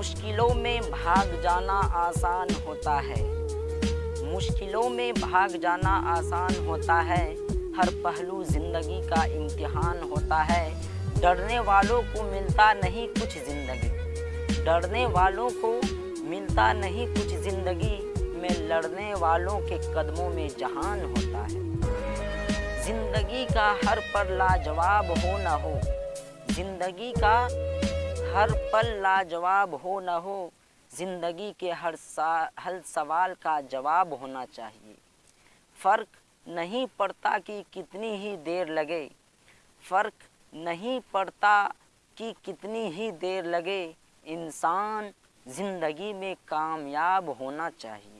मुश्किलों में भाग जाना आसान होता है। मुश्किलों में भाग जाना आसान होता है। हर पहलू ज़िंदगी का इम्तिहान होता है। डरने वालों को मिलता नहीं कुछ ज़िंदगी। डरने वालों को मिलता नहीं कुछ ज़िंदगी में लड़ने वालों के कदमों में जहान होता है। ज़िंदगी का हर पर लाजवाब हो न हो। ज़िंदगी का हर पल लाजवाब हो न हो, ज़िंदगी के हर सा, हर सवाल का जवाब होना चाहिए। फ़र्क नहीं पड़ता कि कितनी ही देर लगे, फ़र्क नहीं पड़ता कि कितनी ही देर लगे, इंसान ज़िंदगी में कामयाब होना चाहिए।